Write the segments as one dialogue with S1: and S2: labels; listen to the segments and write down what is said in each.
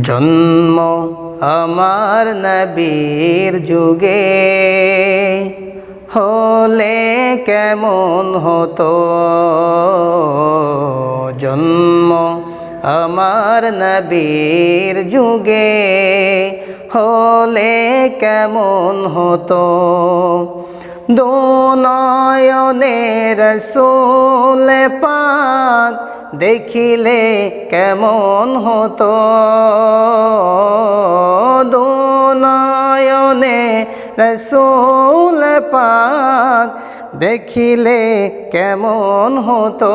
S1: জন্ম আমার নবীর যুগে হলে কেমন হতো? জন্ম আমার নবীর যুগে হলে কেমন হতো? দোনয়নের রসুল পাক দেখিলে কেমন হতো? দোনয়নে রসুল পাক দেখিলে কেমন হতো?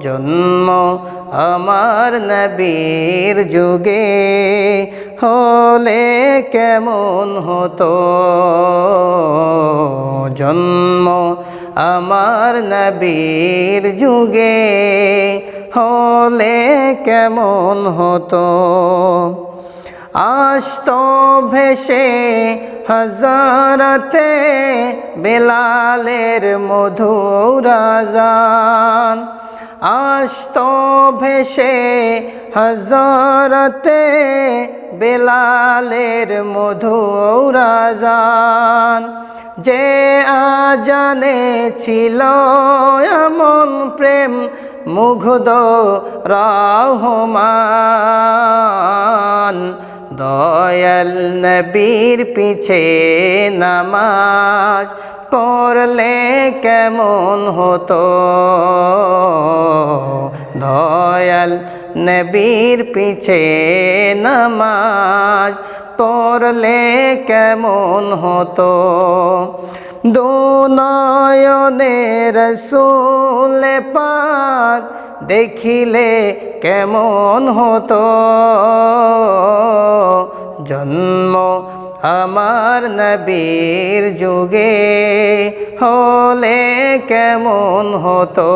S1: জন্ম আমার নবীর যুগে হলে কেমন হতো? জন্ম আমার নবীর যুগে হলে কেমন হতো? আস্ত ভেসে হাজারতে বেলালের মধুরাজান আস্ত ভেসে হাজারতে বেলালের মধুরাজান যে আজানে ছিল এমন প্রেম মুগ্ধ রহমান। দয়াল নবীর পিছে নামাজ পড়লে কেমন হতো? দয়াল নবীর পিছে নামাজ পড়লে কেমন হতো? দুনয়নের রসুল পাক দেখিলে কেমন হতো? জন্ম আমার নবীর যুগে হলে কেমন হতো?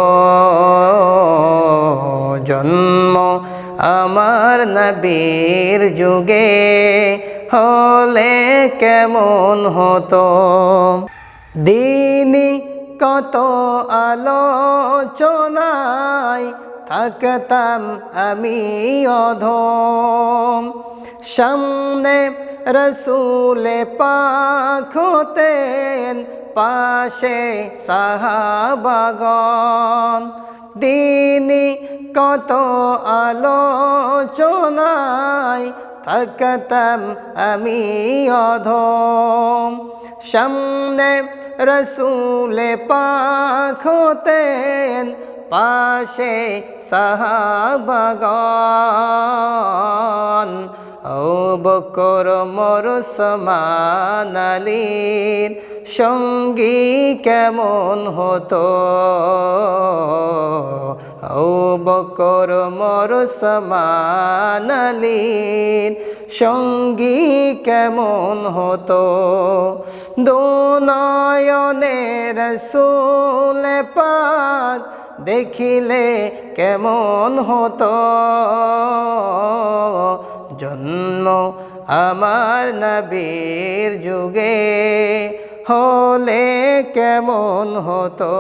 S1: জন্ম আমার নবীর যুগে হলে কেমন হতো? দিনই কত আলোচনায় থাকতাম আমি অধম। সামনে রসুলে পাক হতেন, পাশে সাহাবাগন দিনই কত আলোচনায় থাকতাম আমি অধম। সামনে রসুলে পাক হতেন পাশে সাহাবাগন ও বকর মর সমানালির সঙ্গী কেমন হতো? ও বকর মর সমানালির সঙ্গী কেমন হতো? দোনয়নের রসুল পাক দেখিলে কেমন হতো? জন্ম আমার নবীর যুগে হলে কেমন হতো?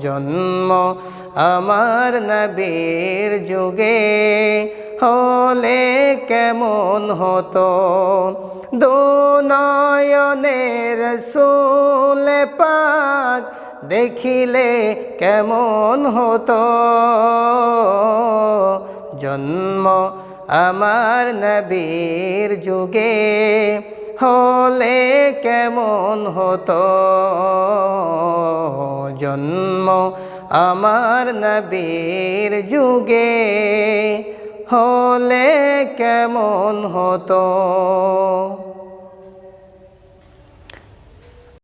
S1: জন্ম আমার নবীর যুগে হলে কেমন হতো? দোনয়নের রসুল পাক দেখিলে কেমন হতো? জন্ম আমার নবীর যুগে হলে কেমন হতো? জন্ম আমার নবীর যুগে হলে কেমন হতো?